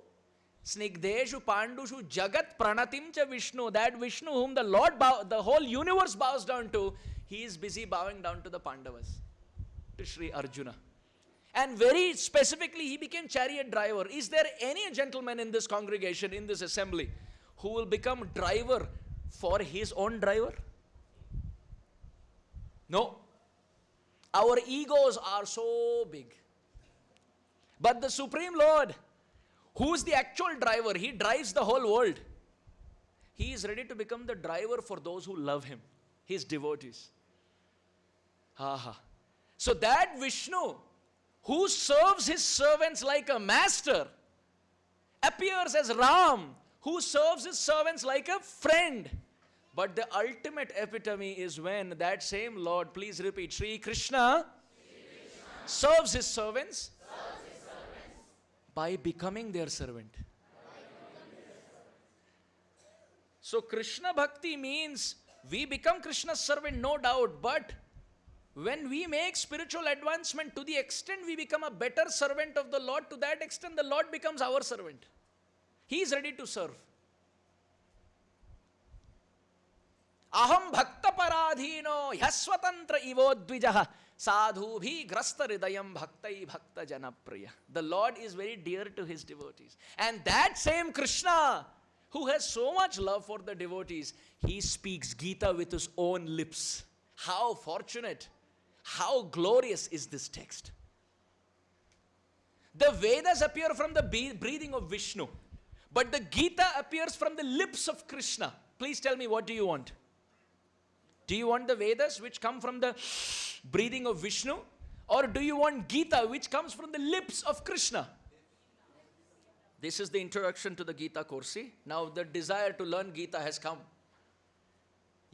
Snigdeshu Pandushu Jagat Pranatim cha Vishnu. That Vishnu whom the Lord, bow, the whole universe bows down to, he is busy bowing down to the Pandavas, to Sri Arjuna. And very specifically, he became chariot driver. Is there any gentleman in this congregation, in this assembly, who will become driver for his own driver? No. Our egos are so big. But the Supreme Lord, who is the actual driver, he drives the whole world. He is ready to become the driver for those who love him, his devotees. Aha. So that Vishnu, who serves his servants like a master, appears as Ram, who serves his servants like a friend. But the ultimate epitome is when that same Lord, please repeat, Sri Krishna, serves his servants by becoming their servant. So, Krishna Bhakti means we become Krishna's servant, no doubt, but when we make spiritual advancement to the extent we become a better servant of the Lord, to that extent the Lord becomes our servant. He is ready to serve. Aham bhaktaparadhino ಯಸ್ವತಂತ್ರ ಇವೋ ದ್ವಿಜ ಸಾಧೂಭಿ ಗ್ರಸ್ತ ಹೃದಯಂ ಭಕ್ತೈ ಭಕ್ತ ಜನಪ್ರಿಯ the lord is very dear to his devotees and that who has so much love for the devotees, he speaks Gita with his own lips. How fortunate, how glorious is this text. The Vedas appear from the breathing of Vishnu, but the Gita appears from the lips of Krishna. Please tell me, what do you want? do you want the Vedas which come from the breathing of Vishnu? Or do you want Gita which comes from the lips of Krishna? This is the introduction to the Gita course. See? Now the desire to learn Gita has come.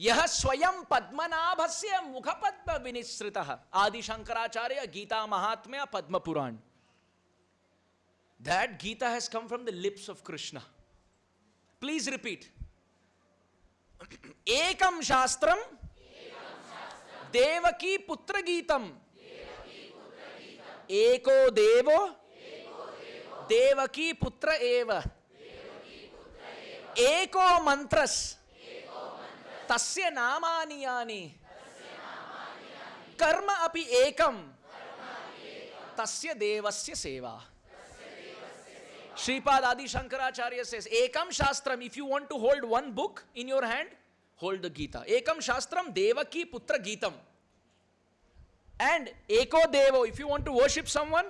यह स्वयं पद्मनाभस्य मुखपद्म विनिश्रितः आदि शंकराचार्य गीता महात्म्य पद्म पुराण that Gita has come from the lips of Krishna. Please repeat. एकम शास्त्रम देवकी पुत्र गीतम एको देवो? देवकी पुत्र एव। एको मंत्रस। तस्य नामानि यानि। कर्म अपि एकम। तस्य देवस्य सेवा। श्रीपाद आदि शंकराचार्य से एकम शास्त्रम। If you want to hold one book in your hand hold the Gita. Ekam Shastram Devaki Putra Geetam. And Eko Devo, if you want to worship someone,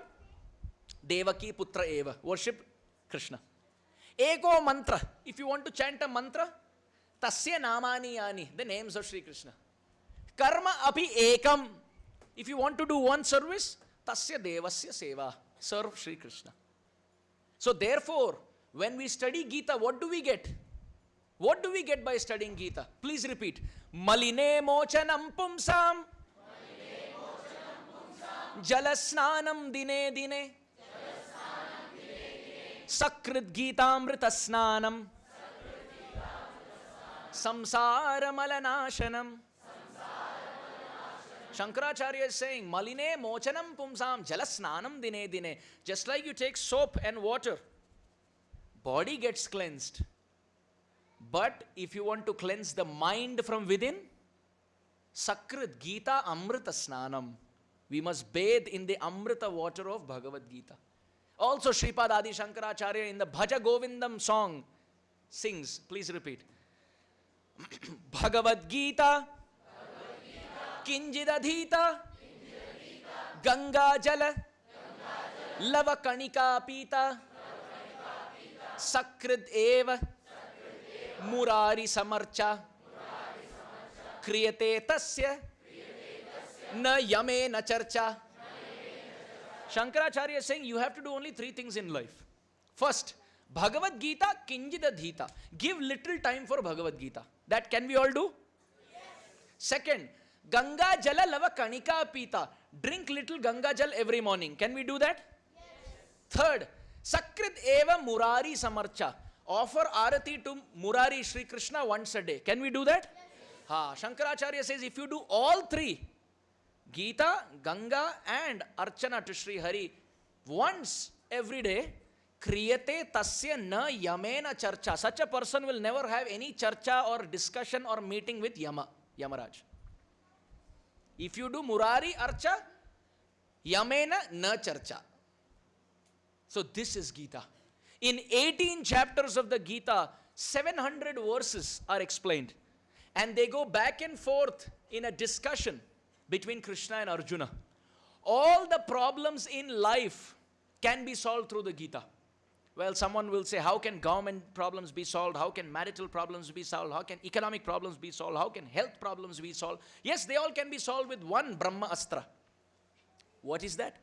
Devaki Putra Eva, worship Krishna. Eko Mantra, if you want to chant a mantra, Tasya Namani Yani, the names of Sri Krishna. Karma Api Ekam, if you want to do one service, Tasya Devasya Seva, serve Sri Krishna. So, therefore, when we study Gita, what do we get? What do we get by studying Gita? Please repeat. Maline mochanam pumsam. Jalasnanam dine dine. Sakrit Gitaamritasnanam. Samsaramalanashanam. Shankaracharya is saying, Maline mochanam pumsam jalasnanam dine dine. Just like you take soap and water, body gets cleansed but if you want to cleanse the mind from within, Sakrit Gita Amrita Snanam. We must bathe in the Amrita water of Bhagavad Gita. Also, Sripad Adi Shankaracharya in the Bhaja Govindam song sings, please repeat. Bhagavad Gita, Kinjidadhita, Ganga Jala, Lava Kanika Pita, Sakrit Eva. Murari समर्चा। क्रियते तस्य। न यमे न चर्चा। Shankaracharya Singh you have to do only three things in life first Bhagavad Gita किंजिद धीता give little time for Bhagavad Gita that can we all do second Ganga jal love कणिका पीता drink little Ganga jal every morning can we do that third सकृत एव Murari समर्चा Offer Arati to Murari Sri Krishna once a day. Can we do that? Yes. Ha, Shankaracharya says if you do all three, Gita, Ganga, and Archana to Sri Hari once every day, kriyate tasya na yamena charcha. Such a person will never have any charcha or discussion or meeting with Yama, Yamaraj. If you do Murari Archa, Yamena na Charcha. So this is Gita. In 18 chapters of the Gita, 700 verses are explained. And they go back and forth in a discussion between Krishna and Arjuna. All the problems in life can be solved through the Gita. Well, someone will say, how can government problems be solved? How can marital problems be solved? How can economic problems be solved? How can health problems be solved? Yes, they all can be solved with one Brahma Astra. What is that?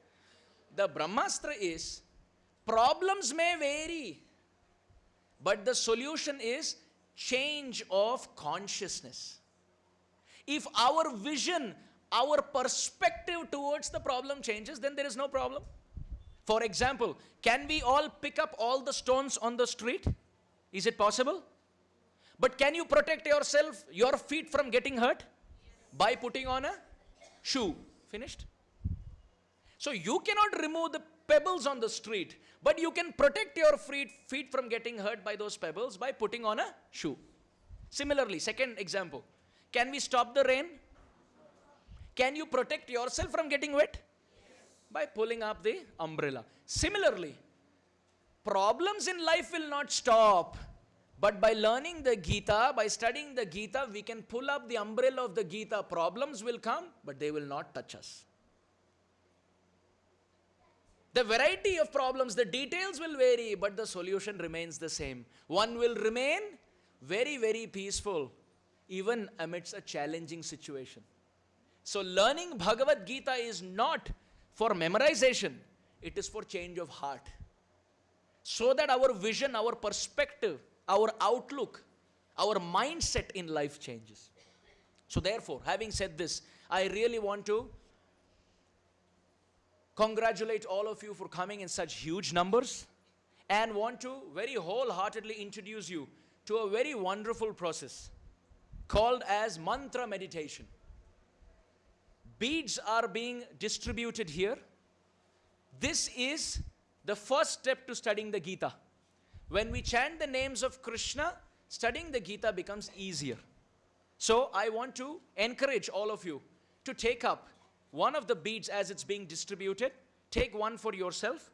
The Brahmastra is problems may vary, but the solution is change of consciousness. If our vision, our perspective towards the problem changes, then there is no problem. For example, can we all pick up all the stones on the street? Is it possible? But can you protect yourself, your feet from getting hurt? By putting on a shoe. Finished? So you cannot remove the pebbles on the street, but you can protect your feet, feet from getting hurt by those pebbles by putting on a shoe. Similarly, second example, can we stop the rain? Can you protect yourself from getting wet? by pulling up the umbrella. Similarly, problems in life will not stop. But by learning the Gita, by studying the Gita, we can pull up the umbrella of the Gita. Problems will come, but they will not touch us. The variety of problems, the details will vary, but the solution remains the same. One will remain very, very peaceful, even amidst a challenging situation. So, learning Bhagavad Gita is not for memorization, it is for change of heart. So that our vision, our perspective, our outlook, our mindset in life changes. So, therefore, having said this, I really want to congratulate all of you for coming in such huge numbers and want to very wholeheartedly introduce you to a very wonderful process called as mantra meditation beads are being distributed here. This is the first step to studying the Gita. When we chant the names of Krishna, studying the Gita becomes easier. So I want to encourage all of you to take up one of the beads as it's being distributed. Take one for yourself